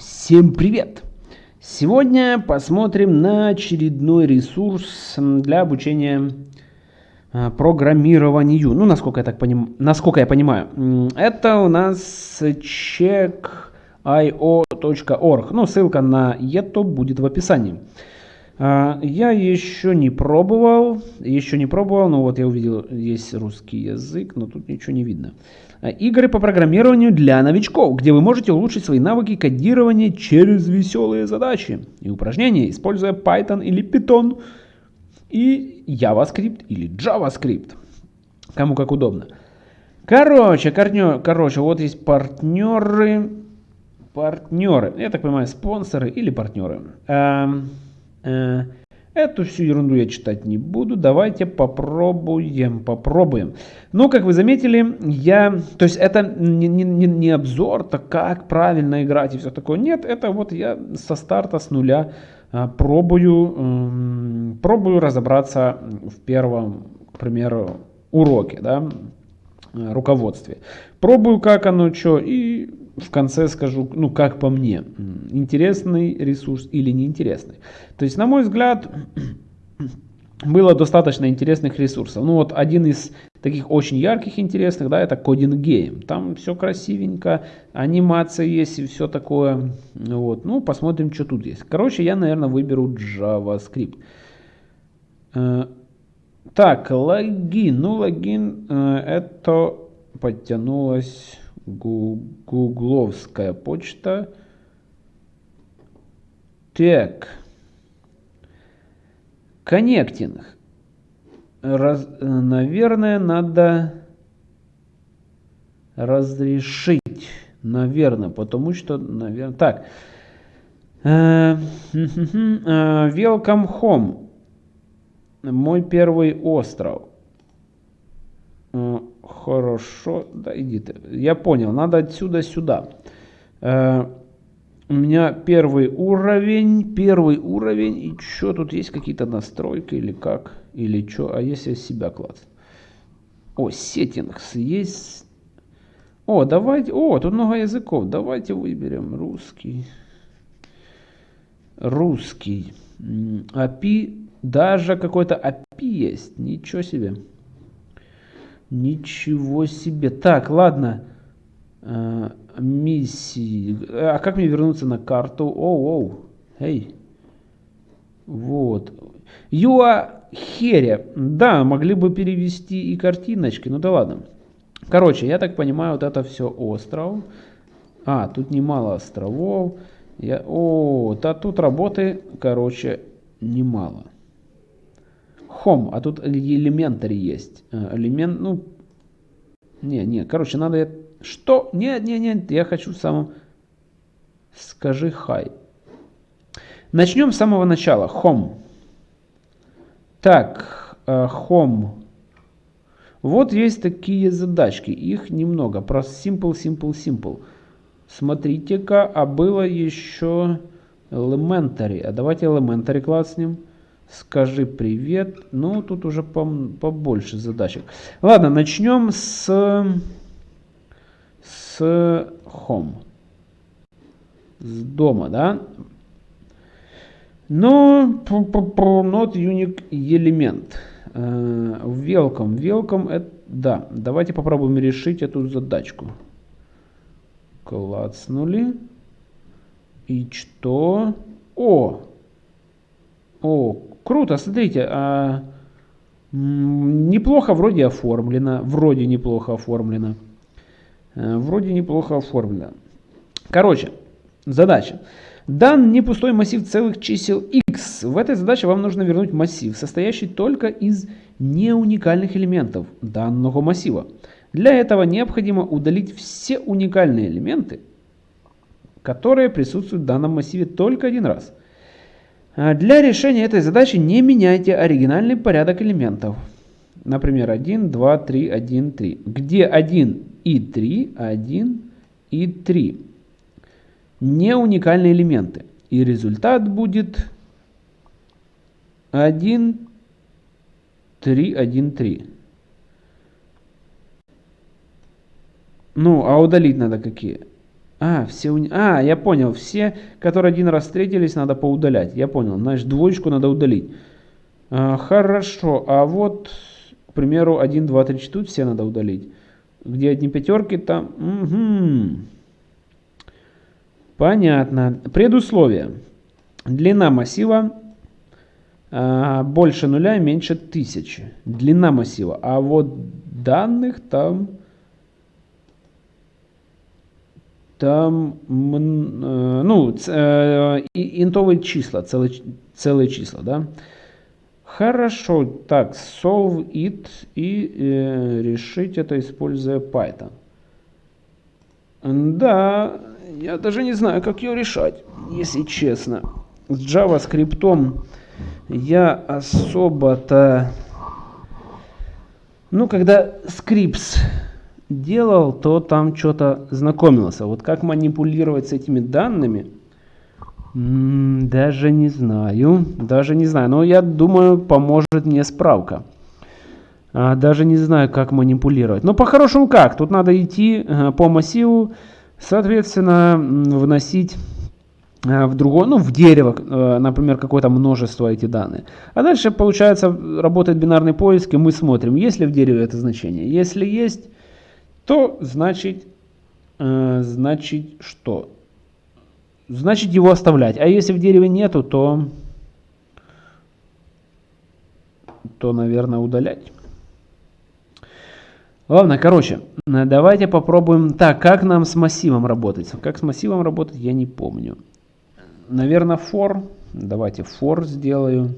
Всем привет! Сегодня посмотрим на очередной ресурс для обучения а, программированию. Ну, насколько я, так поним... насколько я понимаю. Это у нас check.io.org. Ну, ссылка на это будет в описании. А, я еще не пробовал, еще не пробовал, но вот я увидел, есть русский язык, но тут ничего не видно. А, игры по программированию для новичков, где вы можете улучшить свои навыки кодирования через веселые задачи и упражнения, используя Python или Python и JavaScript или JavaScript. Кому как удобно. Короче, корнё, короче, вот есть партнеры, партнеры, я так понимаю, спонсоры или партнеры. Эм, э, Эту всю ерунду я читать не буду. Давайте попробуем, попробуем. Ну, как вы заметили, я... То есть это не, не, не обзор, так как правильно играть и все такое. Нет, это вот я со старта, с нуля а, пробую, м, пробую разобраться в первом, к примеру, уроке, да, руководстве. Пробую, как оно, что, и в конце скажу, ну, как по мне, интересный ресурс или неинтересный. То есть, на мой взгляд, было достаточно интересных ресурсов. Ну, вот один из таких очень ярких, интересных, да, это Coding Game. Там все красивенько, анимация есть и все такое. Вот, ну, посмотрим, что тут есть. Короче, я, наверное, выберу JavaScript. Э, так, логин. Ну, логин, э, это подтянулось гугловская почта. Так. Коннектинг. Раз, наверное, надо разрешить. Наверное, потому что, наверное... Так. Э, welcome home. Мой первый остров. Хорошо, да иди ты. Я понял, надо отсюда сюда. Э, у меня первый уровень, первый уровень. И что, тут есть какие-то настройки или как? Или что? А если себя класс? О, сеттингс есть. О, давайте, о, тут много языков. Давайте выберем русский. Русский. API, даже какой-то API есть. Ничего себе. Ничего себе. Так, ладно. А, миссии. А как мне вернуться на карту? Оу, оу. Эй. Вот. Юа Хере. Да, могли бы перевести и картиночки. Ну да ладно. Короче, я так понимаю, вот это все остров. А, тут немало островов. Я... О, да тут работы, короче, немало home, а тут elementary есть. Э, элемент, ну, не, не, короче, надо... Что? Нет, нет, нет, я хочу в самом... Скажи hi. Начнем с самого начала. Home. Так, э, home. Вот есть такие задачки. Их немного. Про simple, simple, simple. Смотрите-ка, а было еще elementary. А давайте elementary класснем. Скажи привет. Ну, тут уже побольше задачек. Ладно, начнем с, с home. С дома, да? Но not unique. Uh, welcome. Welcome. Это, да, давайте попробуем решить эту задачку. Клацнули. И что? О! О, Круто, смотрите, а, неплохо вроде оформлено, вроде неплохо оформлено, а, вроде неплохо оформлено. Короче, задача. Дан не пустой массив целых чисел x. В этой задаче вам нужно вернуть массив, состоящий только из неуникальных элементов данного массива. Для этого необходимо удалить все уникальные элементы, которые присутствуют в данном массиве только один раз – для решения этой задачи не меняйте оригинальный порядок элементов. Например, 1, 2, 3, 1, 3. Где 1 и 3, 1 и 3. Не уникальные элементы. И результат будет 1, 3, 1, 3. Ну, а удалить надо какие? А, все уни... А, я понял. Все, которые один раз встретились, надо поудалять. Я понял. Значит, двоечку надо удалить. А, хорошо. А вот, к примеру, 1, 2, 3, 4 все надо удалить. Где одни пятерки, там... Угу. Понятно. Предусловие. Длина массива а, больше нуля меньше тысячи. Длина массива. А вот данных там там, э, ну, э, интовые числа, целые, целые числа, да. Хорошо, так, solve it и э, решить это, используя Python. Да, я даже не знаю, как ее решать, если честно. С JavaScript я особо-то... Ну, когда Scripts делал, то там что-то знакомился. Вот как манипулировать с этими данными, даже не знаю. Даже не знаю. Но я думаю, поможет мне справка. А, даже не знаю, как манипулировать. Но по-хорошему как? Тут надо идти э, по массиву, соответственно, вносить э, в другое, ну, в дерево, э, например, какое-то множество эти данные. А дальше, получается, работает бинарный поиск, и мы смотрим, есть ли в дереве это значение. Если есть, то значит, э, значит что? Значит его оставлять. А если в дереве нету, то, то наверное, удалять. Ладно, короче, давайте попробуем. Так, как нам с массивом работать? Как с массивом работать, я не помню. Наверное, for. Давайте for сделаю.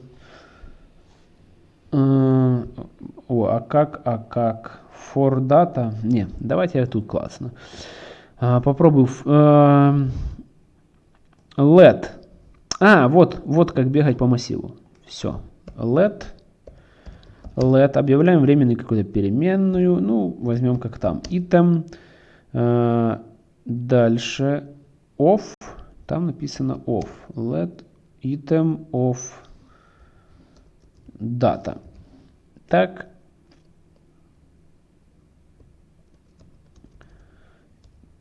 Э, о, а как, а как? for data. Не, давайте я тут классно. А, попробую. А, let. А, вот, вот как бегать по массиву. Все. Let. Let. Объявляем временную какую-то переменную. Ну, возьмем как там. Item. А, дальше. Off. Там написано off. Let item of data. Так,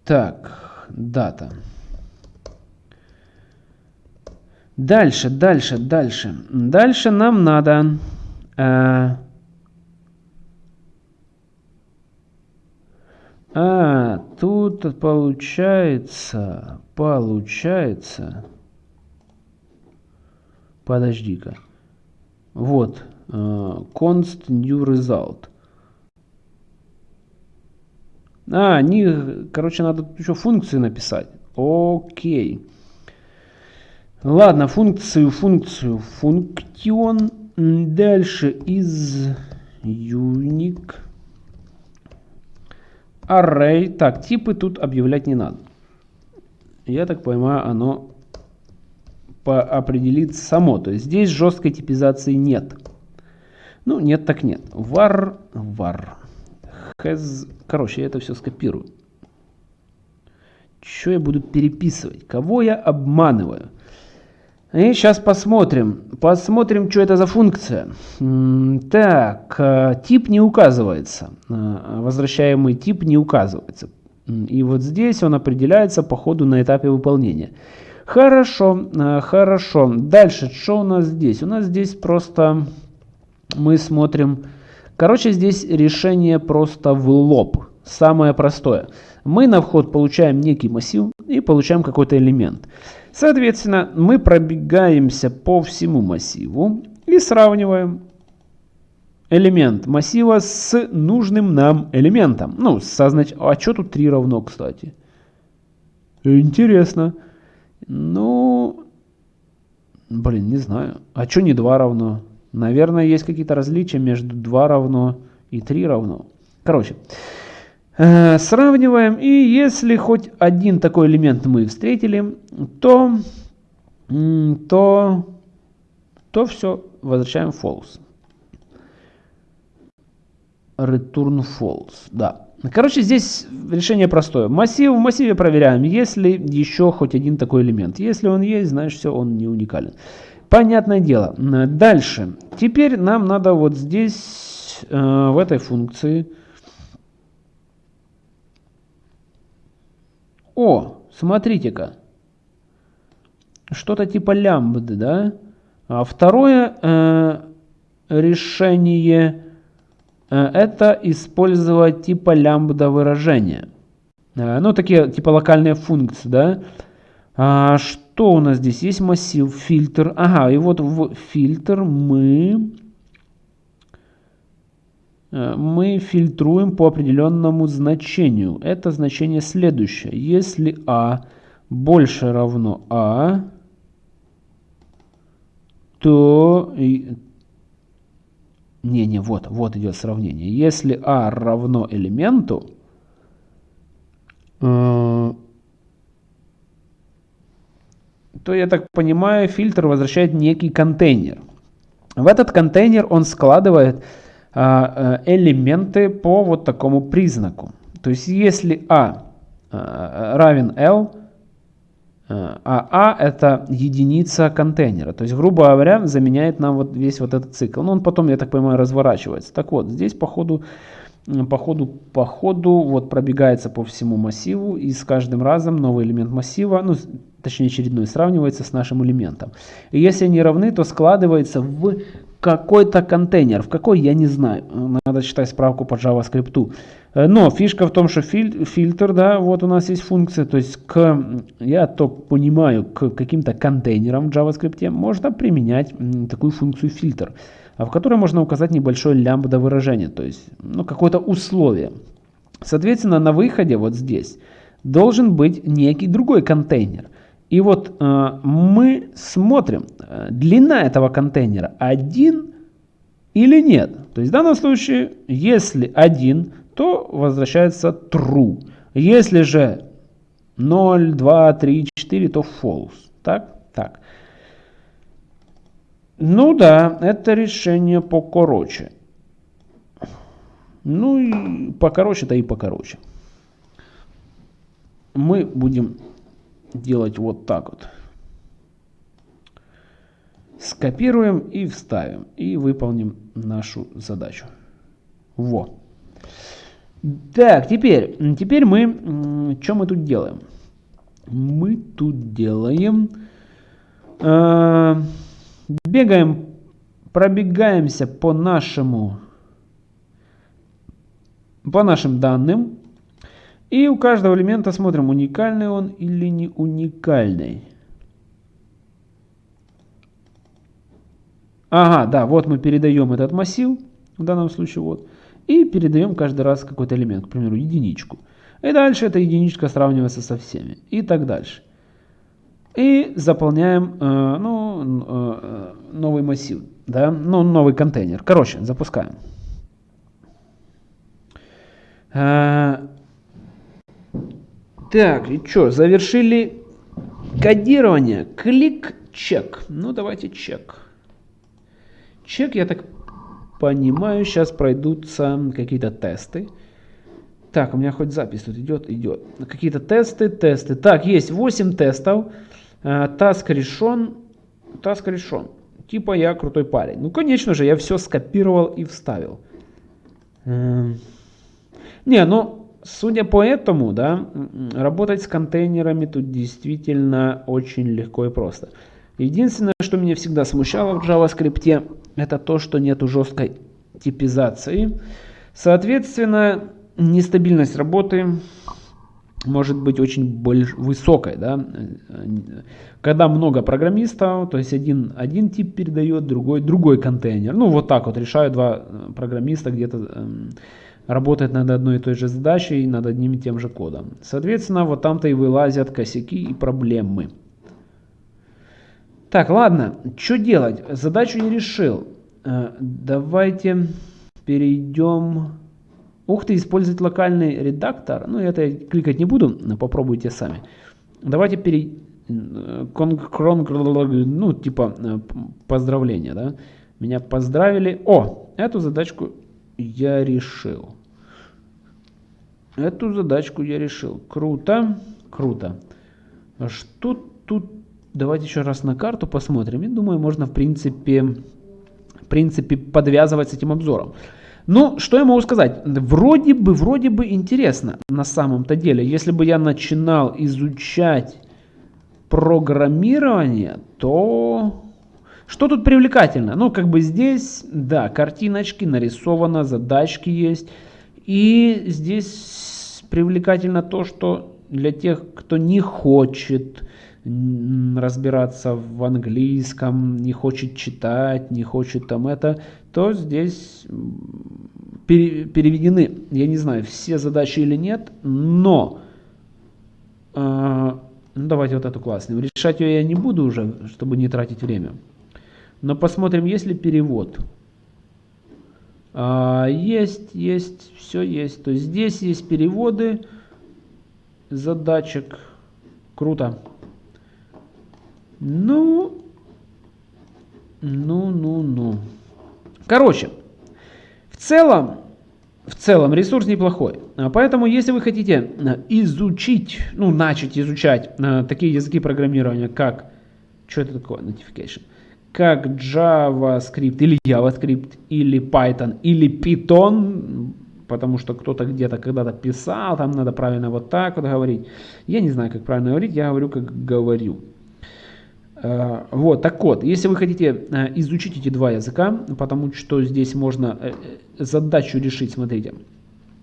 Так, дата. Дальше, дальше, дальше. Дальше нам надо... Э, а, тут получается, получается... Подожди-ка. Вот, э, const new result. А, они, короче, надо еще функции написать. Окей. Ладно, функцию, функцию, функцион. Дальше из unique array. Так, типы тут объявлять не надо. Я так понимаю, оно определит само. То есть здесь жесткой типизации нет. Ну, нет так нет. var, var has... Короче, я это все скопирую. Что я буду переписывать? Кого я обманываю? И сейчас посмотрим. Посмотрим, что это за функция. Так, э, тип не указывается. Э, возвращаемый тип не указывается. И вот здесь он определяется по ходу на этапе выполнения. Хорошо, э, хорошо. Дальше, что у нас здесь? У нас здесь просто мы смотрим Короче, здесь решение просто в лоб. Самое простое. Мы на вход получаем некий массив и получаем какой-то элемент. Соответственно, мы пробегаемся по всему массиву и сравниваем элемент массива с нужным нам элементом. Ну, со знач... А что тут 3 равно, кстати? Интересно. Ну, блин, не знаю. А что не 2 равно? Наверное, есть какие-то различия между 2 равно и 3 равно. Короче, э, сравниваем. И если хоть один такой элемент мы встретили, то, то, то все, возвращаем false. Return false, да. Короче, здесь решение простое. Массив в массиве проверяем, если еще хоть один такой элемент. Если он есть, значит все, он не уникален. Понятное дело. Дальше. Теперь нам надо вот здесь, э, в этой функции. О, Смотрите-ка. Что-то типа лямбды, да? А второе э, решение это использовать типа лямбда выражения. Э, ну, такие типа локальные функции, да? А, что у нас здесь? Есть массив, фильтр. Ага, и вот в фильтр мы Э, мы фильтруем по определенному значению. Это значение следующее. Если а больше равно а, то... Не-не, вот, вот идет сравнение. Если а равно элементу, э, то, я так понимаю, фильтр возвращает некий контейнер. В этот контейнер он складывает а, э, элементы по вот такому признаку. То есть если А э, равен L, э, а А это единица контейнера. То есть, грубо говоря, заменяет нам вот весь вот этот цикл. Но он потом, я так понимаю, разворачивается. Так вот, здесь по ходу, по ходу, по ходу вот пробегается по всему массиву. И с каждым разом новый элемент массива, ну, точнее очередной, сравнивается с нашим элементом. И если они равны, то складывается в какой-то контейнер. В какой, я не знаю. Надо читать справку по JavaScript. Э, но фишка в том, что филь фильтр, да, вот у нас есть функция. То есть, к, я то понимаю, к каким-то контейнерам в JavaScript можно применять такую функцию фильтр, в которой можно указать небольшое лямбда выражение. То есть, ну, какое-то условие. Соответственно, на выходе вот здесь должен быть некий другой контейнер – и вот э, мы смотрим, э, длина этого контейнера один или нет. То есть в данном случае, если один, то возвращается true. Если же 0, 2, 3, 4, то false. Так? Так. Ну да, это решение покороче. Ну и покороче-то и покороче. Мы будем делать вот так вот. Скопируем и вставим. И выполним нашу задачу. Во. Так, теперь, теперь мы, что мы тут делаем? Мы тут делаем, э, бегаем, пробегаемся по нашему, по нашим данным, и у каждого элемента смотрим, уникальный он или не уникальный. Ага, да, вот мы передаем этот массив, в данном случае вот, и передаем каждый раз какой-то элемент, к примеру, единичку. И дальше эта единичка сравнивается со всеми, и так дальше. И заполняем э, ну, э, новый массив, да, ну, новый контейнер. Короче, запускаем. Э, так, и что, завершили кодирование. Клик чек. Ну, давайте чек. Чек, я так понимаю, сейчас пройдутся какие-то тесты. Так, у меня хоть запись тут идет, идет. Какие-то тесты, тесты. Так, есть 8 тестов. Таск решен. Таск решен. Типа я крутой парень. Ну, конечно же, я все скопировал и вставил. Эм. Не, ну, Судя по этому, да, работать с контейнерами тут действительно очень легко и просто. Единственное, что меня всегда смущало в JavaScript, это то, что нету жесткой типизации. Соответственно, нестабильность работы может быть очень больш... высокой. Да? Когда много программистов, то есть один, один тип передает, другой другой контейнер. Ну вот так вот решают два программиста где-то эм, работать над одной и той же задачей, над одним и тем же кодом. Соответственно, вот там-то и вылазят косяки и проблемы. Так, ладно, что делать? Задачу не решил. Э, давайте перейдем... Ух ты, использовать локальный редактор. Ну, это я кликать не буду, попробуйте сами. Давайте перейдем... Ну, типа, э, поздравления, да? Меня поздравили. О, эту задачку я решил. Эту задачку я решил. Круто, круто. Что тут? Давайте еще раз на карту посмотрим. Я думаю, можно в принципе, в принципе подвязывать с этим обзором. Ну, что я могу сказать? Вроде бы, вроде бы интересно на самом-то деле. Если бы я начинал изучать программирование, то что тут привлекательно? Ну, как бы здесь, да, картиночки нарисовано, задачки есть. И здесь привлекательно то, что для тех, кто не хочет разбираться в английском, не хочет читать, не хочет там это, то здесь переведены, я не знаю, все задачи или нет, но э, ну, давайте вот эту классную. Решать ее я не буду уже, чтобы не тратить время. Но посмотрим, есть ли перевод. А, есть, есть, все есть. То есть здесь есть переводы задачек. Круто. Ну, ну, ну, ну. Короче, в целом, в целом ресурс неплохой. А поэтому, если вы хотите э, изучить, ну, начать изучать э, такие языки программирования, как, что это такое, notification, как JavaScript или JavaScript, или Python, или Python, потому что кто-то где-то когда-то писал, там надо правильно вот так вот говорить. Я не знаю, как правильно говорить, я говорю, как говорю. Э, вот, так вот, если вы хотите э, изучить эти два языка, потому что здесь можно э, задачу решить, смотрите,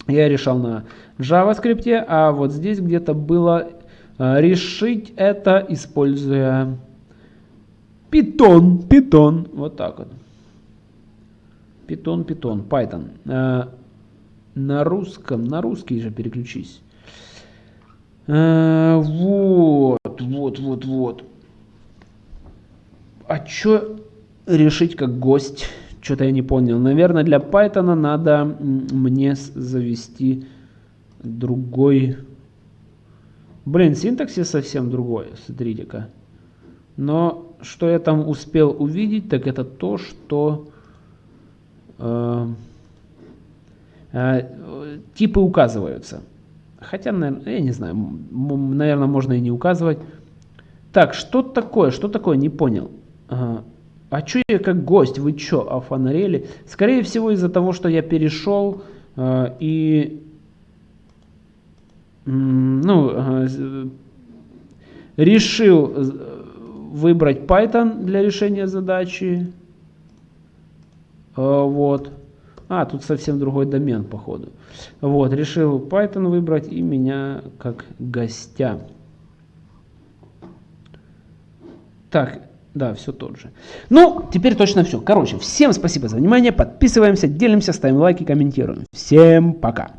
я решал на JavaScript, а вот здесь где-то было решить это, используя Python, Python, вот так вот. Python, Python, Python. На русском, на русский же переключись. Вот, вот, вот, вот. А что решить как гость? Что-то я не понял. Наверное, для Python надо мне завести другой... Блин, синтаксис совсем другой, смотрите-ка. Но что я там успел увидеть, так это то, что э, э, типы указываются. Хотя, наверное, я не знаю, наверное, можно и не указывать. Так, что такое, что такое, не понял. А, а что я как гость? Вы что, офонарели? Скорее всего из-за того, что я перешел э, и ну, э, решил выбрать Python для решения задачи. Э, вот. А, тут совсем другой домен, походу. Вот, решил Python выбрать и меня как гостя. Так, да, все тот же. Ну, теперь точно все. Короче, всем спасибо за внимание. Подписываемся, делимся, ставим лайки, комментируем. Всем пока.